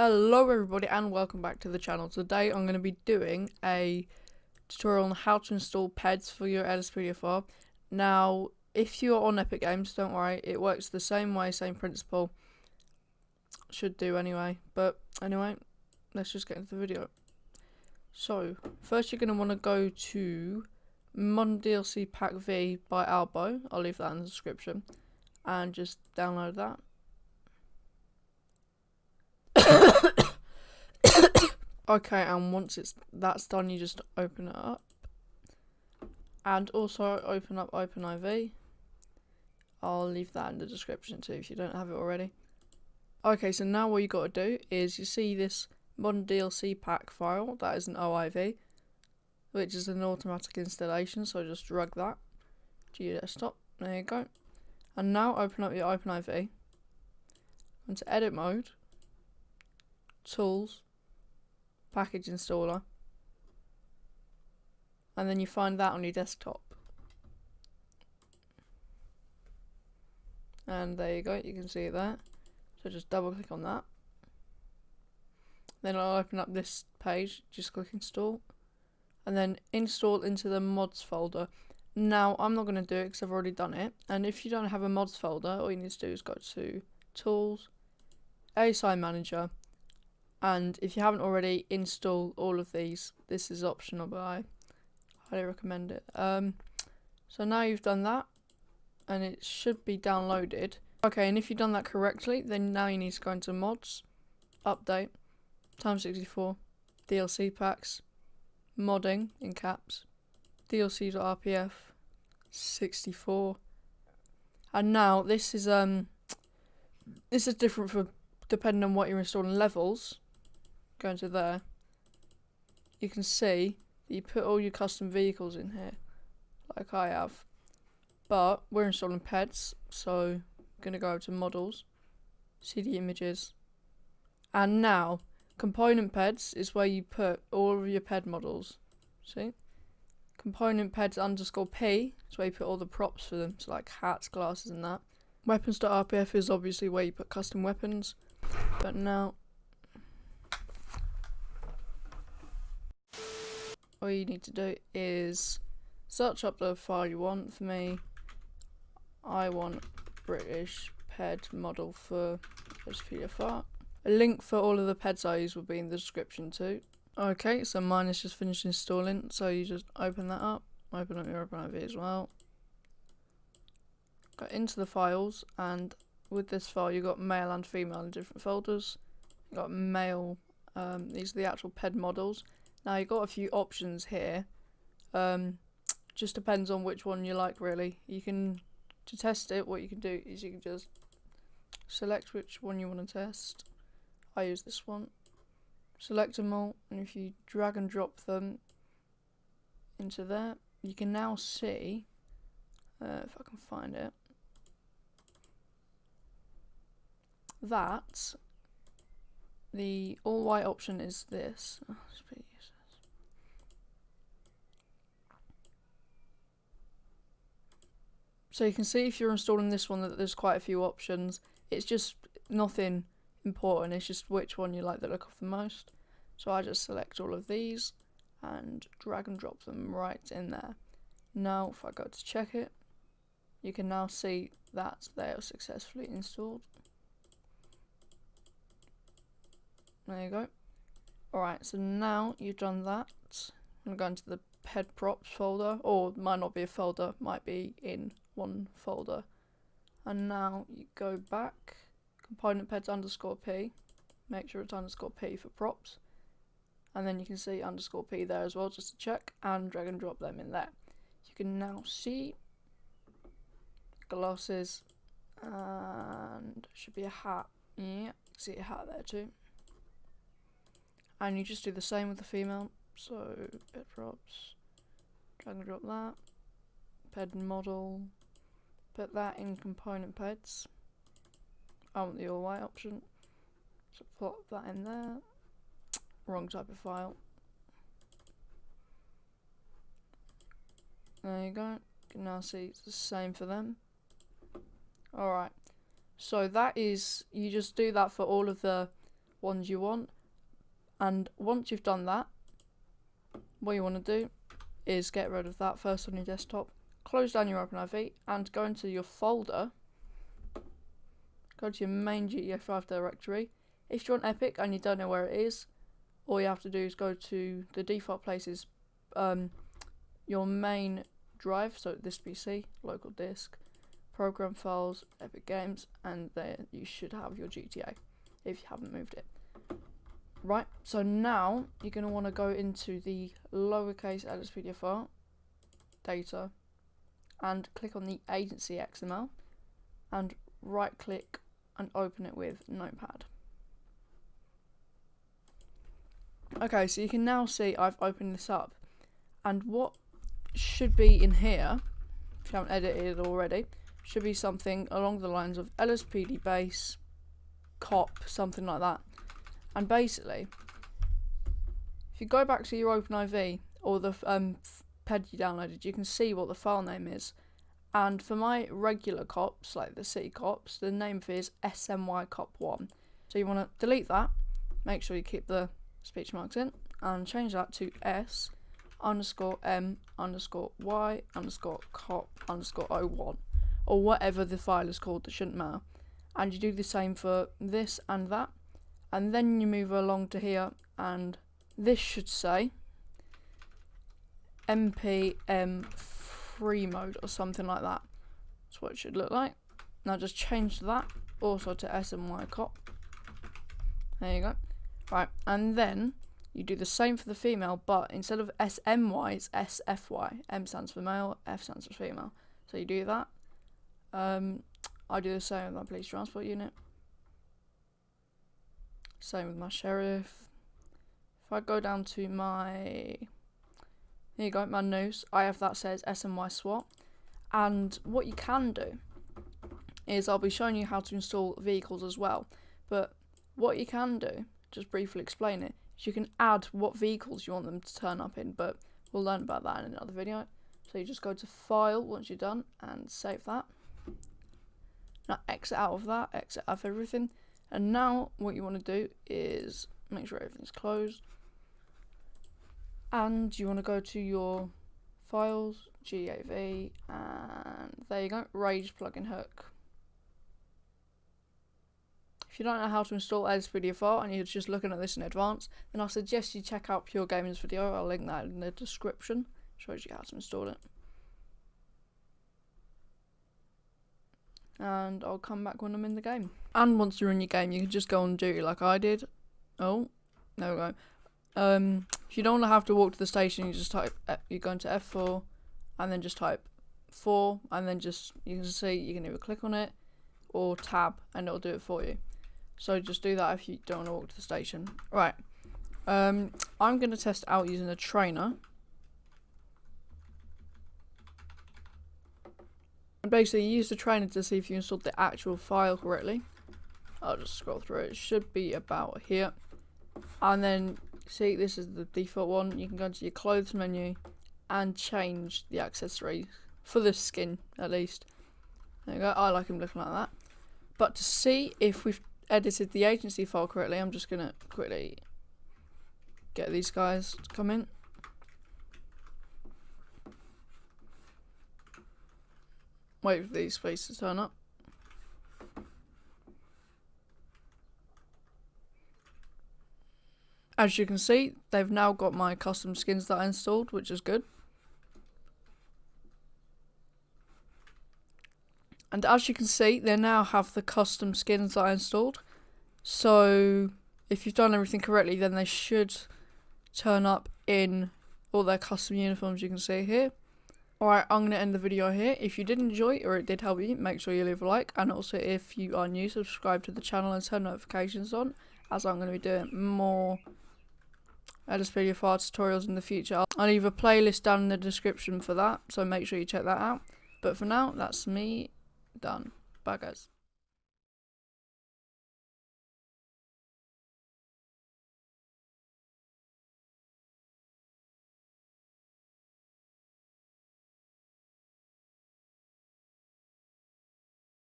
Hello everybody and welcome back to the channel. Today I'm going to be doing a tutorial on how to install PEDs for your LSPDFR. file. Now, if you're on Epic Games, don't worry, it works the same way, same principle. Should do anyway. But anyway, let's just get into the video. So, first you're going to want to go to Modern DLC Pack V by Albo. I'll leave that in the description. And just download that. Okay, and once it's that's done, you just open it up. And also open up OpenIV. I'll leave that in the description too if you don't have it already. Okay, so now what you got to do is you see this modern DLC pack file, that is an OIV, which is an automatic installation, so just drag that to your desktop. There you go. And now open up your OpenIV. Into edit mode tools, package installer, and then you find that on your desktop. And there you go, you can see it there. So just double click on that. Then I'll open up this page, just click install. And then install into the mods folder. Now, I'm not going to do it because I've already done it. And if you don't have a mods folder, all you need to do is go to Tools, ASI Manager, and if you haven't already installed all of these. This is optional but I highly recommend it. Um, so now you've done that and it should be downloaded. Okay and if you've done that correctly then now you need to go into mods update time 64 DLC packs modding in caps DLC.rpf 64 and now this is um this is different for depending on what you're installing levels go into there, you can see that you put all your custom vehicles in here, like I have. But we're installing PEDs, so I'm going to go to models, see the images, and now component PEDs is where you put all of your PED models. See? Component PEDs underscore P is where you put all the props for them, so like hats, glasses, and that. Weapons.rpf is obviously where you put custom weapons, but now all you need to do is search up the file you want. For me, I want British PED model for LSPDFR. A link for all of the PEDs I use will be in the description too. Okay, so mine is just finished installing, so you just open that up, open up your OpenIV as well. Go into the files, and with this file you've got male and female in different folders. You've got male, um, these are the actual PED models, now you've got a few options here. Um, just depends on which one you like really. You can, to test it, what you can do is you can just select which one you want to test. I use this one. Select them all, and if you drag and drop them into there, you can now see, uh, if I can find it, that the all white option is this. Oh, So you can see if you're installing this one that there's quite a few options. It's just nothing important, it's just which one you like the look of the most. So I just select all of these and drag and drop them right in there. Now if I go to check it, you can now see that they are successfully installed. There you go. Alright, so now you've done that, I'm going to the head props folder, or might not be a folder, might be in one folder. And now you go back, component peds underscore p, make sure it's underscore p for props. And then you can see underscore p there as well, just to check, and drag and drop them in there. You can now see glasses, and should be a hat. Yeah, see a hat there too. And you just do the same with the female. So, ped props, drag and drop that, ped model, put that in component peds. I want the all white option. So plot that in there. Wrong type of file. There you go. You can now see it's the same for them. Alright. So that is, you just do that for all of the ones you want. And once you've done that, what you want to do is get rid of that first on your desktop, close down your OpenIV and go into your folder, go to your main GTA5 directory. If you're on Epic and you don't know where it is, all you have to do is go to the default places, um, your main drive, so this PC, local disk, program files, Epic Games, and there you should have your GTA if you haven't moved it. Right, so now you're going to want to go into the lowercase LSPDFR data and click on the agency XML and right click and open it with Notepad. Okay, so you can now see I've opened this up and what should be in here, if you haven't edited it already, should be something along the lines of LSPD base, cop, something like that. And basically, if you go back to your OpenIV or the um, PED you downloaded, you can see what the file name is. And for my regular cops, like the city cops, the name for it is SMY cop 1. So you want to delete that, make sure you keep the speech marks in, and change that to S underscore M underscore Y underscore cop underscore 01 or whatever the file is called that shouldn't matter. And you do the same for this and that. And then you move along to here and this should say MPM free mode or something like that. That's what it should look like. Now just change that also to SMY cop. There you go. Right, and then you do the same for the female, but instead of SMY, it's SFY. M stands for male, F stands for female. So you do that. Um, I do the same with my police transport unit. Same with my sheriff. If I go down to my, here you go, my news, I have that says SMY SWAT. And what you can do is I'll be showing you how to install vehicles as well. But what you can do, just briefly explain it, is you can add what vehicles you want them to turn up in. But we'll learn about that in another video. So you just go to File once you're done and save that. Now exit out of that, exit out of everything. And now what you want to do is make sure everything's closed. And you want to go to your files, GAV, and there you go, Rage plugin hook. If you don't know how to install LSPDFR and you're just looking at this in advance, then I suggest you check out Pure Gaming's video. I'll link that in the description. Shows you how to install it. And I'll come back when I'm in the game. And once you're in your game, you can just go on duty like I did. Oh, there we go. Um, if you don't have to walk to the station, you just type, you go into F4, and then just type 4, and then just, you can see, you can either click on it, or tab, and it'll do it for you. So just do that if you don't want to walk to the station. Right, um, I'm going to test out using a trainer. And basically use the trainer to see if you installed the actual file correctly. I'll just scroll through it. It should be about here. And then see this is the default one. You can go into your clothes menu and change the accessories for the skin at least. There you go. I like him looking like that. But to see if we've edited the agency file correctly, I'm just gonna quickly get these guys to come in. Wait for these spaces to turn up. As you can see, they've now got my custom skins that I installed, which is good. And as you can see, they now have the custom skins that I installed. So, if you've done everything correctly, then they should turn up in all their custom uniforms you can see here. Alright, I'm going to end the video here. If you did enjoy or it did help you, make sure you leave a like. And also, if you are new, subscribe to the channel and turn notifications on, as I'm going to be doing more LSPDFR tutorials in the future. I'll leave a playlist down in the description for that, so make sure you check that out. But for now, that's me done. Bye, guys.